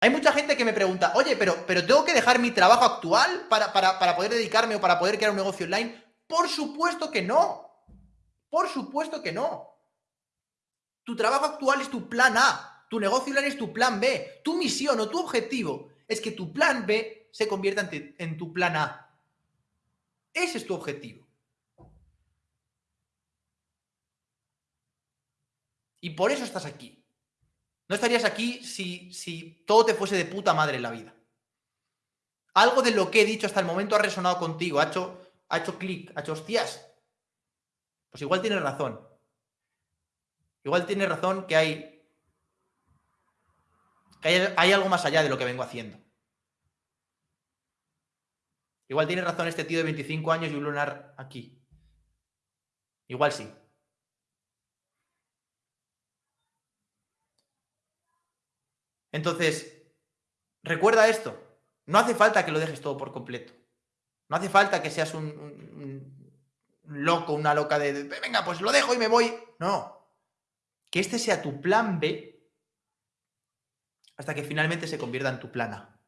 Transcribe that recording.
Hay mucha gente que me pregunta, oye, pero, pero ¿tengo que dejar mi trabajo actual para, para poder dedicarme o para poder crear un negocio online? Por supuesto que no. Por supuesto que no. Tu trabajo actual es tu plan A, tu negocio online es tu plan B, tu misión o tu objetivo es que tu plan B se convierta en, tu plan A. Ese es tu objetivo. Y por eso estás aquí. No estarías aquí si, si todo te fuese de puta madre en la vida. Algo de lo que he dicho hasta el momento ha resonado contigo, ha hecho, ha hecho clic, ha hecho hostias. Pues igual tienes razón. Igual tienes razón que hay, que hay, hay algo más allá de lo que vengo haciendo. Igual tiene razón este tío de 25 años y un lunar aquí. Igual sí. Entonces, recuerda esto. No hace falta que lo dejes todo por completo. No hace falta que seas un, loco, una loca de, venga, pues lo dejo y me voy. No. Que este sea tu plan B hasta que finalmente se convierta en tu plan A.